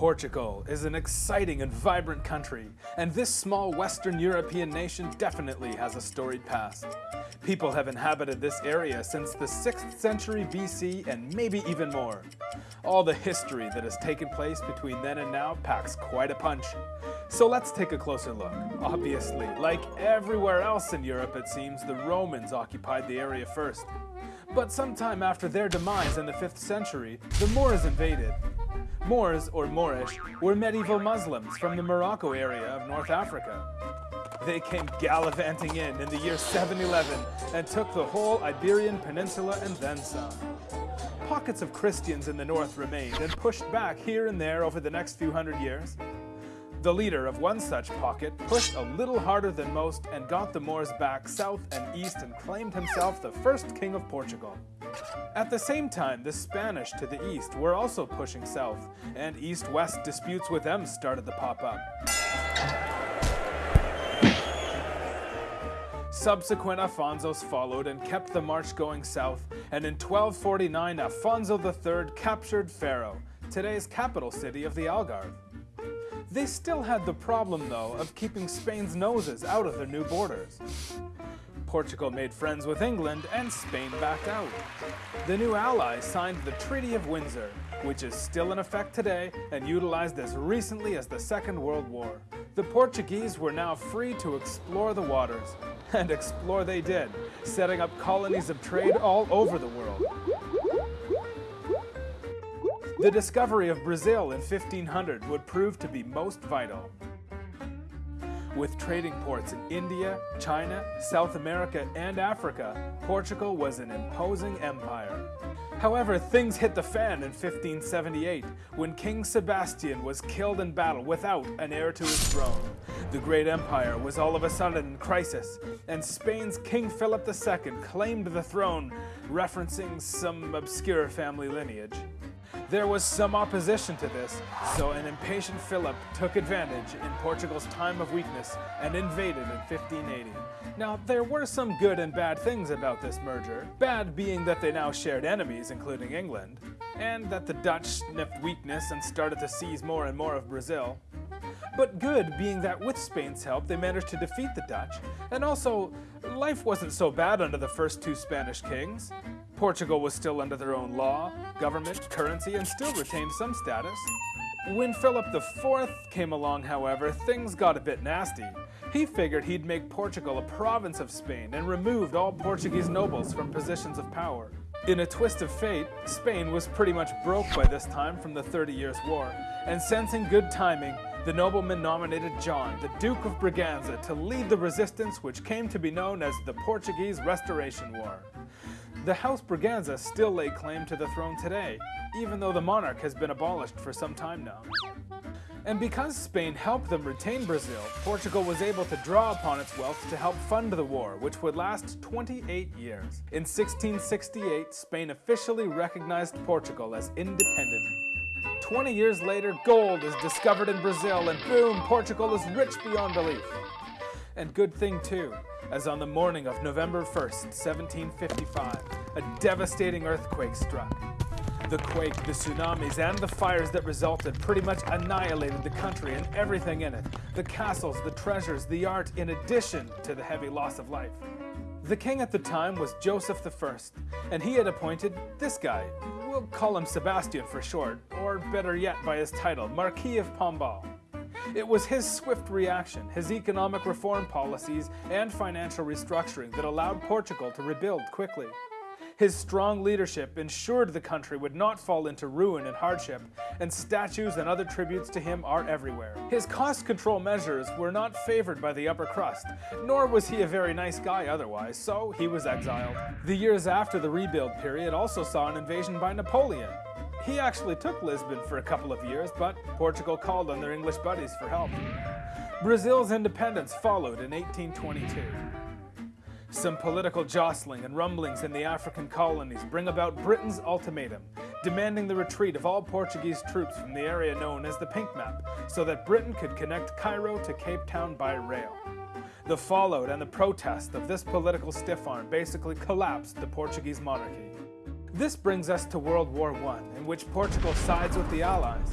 Portugal is an exciting and vibrant country, and this small Western European nation definitely has a storied past. People have inhabited this area since the 6th century BC and maybe even more. All the history that has taken place between then and now packs quite a punch. So let's take a closer look. Obviously, like everywhere else in Europe it seems, the Romans occupied the area first. But sometime after their demise in the 5th century, the Moors invaded. Moors, or Moorish, were medieval Muslims from the Morocco area of North Africa. They came gallivanting in in the year 711 and took the whole Iberian Peninsula and then some. Pockets of Christians in the north remained and pushed back here and there over the next few hundred years. The leader of one such pocket pushed a little harder than most and got the Moors back south and east and claimed himself the first king of Portugal. At the same time, the Spanish to the east were also pushing south, and east-west disputes with them started to pop up. Subsequent Afonsos followed and kept the march going south, and in 1249 Afonso III captured Faro, today's capital city of the Algarve. They still had the problem, though, of keeping Spain's noses out of their new borders. Portugal made friends with England and Spain backed out. The new allies signed the Treaty of Windsor, which is still in effect today and utilized as recently as the Second World War. The Portuguese were now free to explore the waters, and explore they did, setting up colonies of trade all over the world. The discovery of Brazil in 1500 would prove to be most vital. With trading ports in India, China, South America, and Africa, Portugal was an imposing empire. However, things hit the fan in 1578 when King Sebastian was killed in battle without an heir to his throne. The great empire was all of a sudden in crisis, and Spain's King Philip II claimed the throne, referencing some obscure family lineage. There was some opposition to this, so an impatient Philip took advantage in Portugal's time of weakness and invaded in 1580. Now, there were some good and bad things about this merger, bad being that they now shared enemies, including England, and that the Dutch sniffed weakness and started to seize more and more of Brazil. But good being that with Spain's help they managed to defeat the Dutch, and also, life wasn't so bad under the first two Spanish kings. Portugal was still under their own law, government, currency, and still retained some status. When Philip IV came along, however, things got a bit nasty. He figured he'd make Portugal a province of Spain and removed all Portuguese nobles from positions of power. In a twist of fate, Spain was pretty much broke by this time from the Thirty Years' War, and sensing good timing, the nobleman nominated John, the Duke of Braganza, to lead the resistance which came to be known as the Portuguese Restoration War. The House Braganza still lay claim to the throne today, even though the monarch has been abolished for some time now. And because Spain helped them retain Brazil, Portugal was able to draw upon its wealth to help fund the war, which would last 28 years. In 1668, Spain officially recognized Portugal as independent. 20 years later, gold is discovered in Brazil, and boom, Portugal is rich beyond belief. And good thing too, as on the morning of November 1st, 1755, a devastating earthquake struck. The quake, the tsunamis, and the fires that resulted pretty much annihilated the country and everything in it. The castles, the treasures, the art, in addition to the heavy loss of life. The king at the time was Joseph I, and he had appointed this guy. We'll call him Sebastian for short, or better yet by his title, Marquis of Pombal. It was his swift reaction, his economic reform policies, and financial restructuring that allowed Portugal to rebuild quickly. His strong leadership ensured the country would not fall into ruin and hardship, and statues and other tributes to him are everywhere. His cost control measures were not favored by the upper crust, nor was he a very nice guy otherwise, so he was exiled. The years after the rebuild period also saw an invasion by Napoleon, he actually took Lisbon for a couple of years, but Portugal called on their English buddies for help. Brazil's independence followed in 1822. Some political jostling and rumblings in the African colonies bring about Britain's ultimatum, demanding the retreat of all Portuguese troops from the area known as the Pink Map, so that Britain could connect Cairo to Cape Town by rail. The fallout and the protest of this political stiff arm basically collapsed the Portuguese monarchy. This brings us to World War I, in which Portugal sides with the Allies.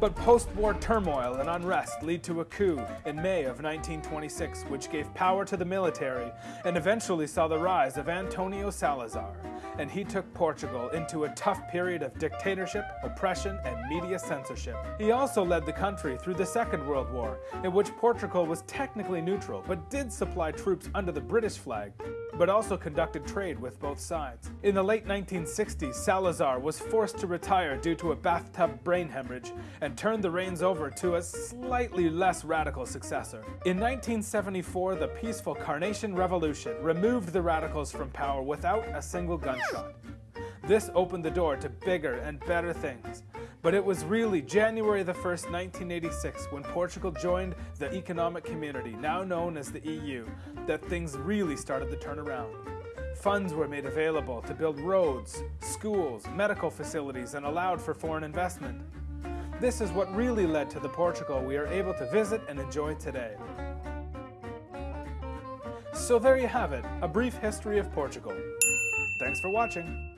But post-war turmoil and unrest lead to a coup in May of 1926, which gave power to the military and eventually saw the rise of Antonio Salazar. And he took Portugal into a tough period of dictatorship, oppression, and media censorship. He also led the country through the Second World War, in which Portugal was technically neutral, but did supply troops under the British flag but also conducted trade with both sides. In the late 1960s, Salazar was forced to retire due to a bathtub brain hemorrhage and turned the reins over to a slightly less radical successor. In 1974, the peaceful Carnation Revolution removed the radicals from power without a single gunshot. This opened the door to bigger and better things. But it was really January the 1st, 1986, when Portugal joined the economic community, now known as the EU, that things really started to turn around. Funds were made available to build roads, schools, medical facilities, and allowed for foreign investment. This is what really led to the Portugal we are able to visit and enjoy today. So there you have it, a brief history of Portugal. Thanks for watching.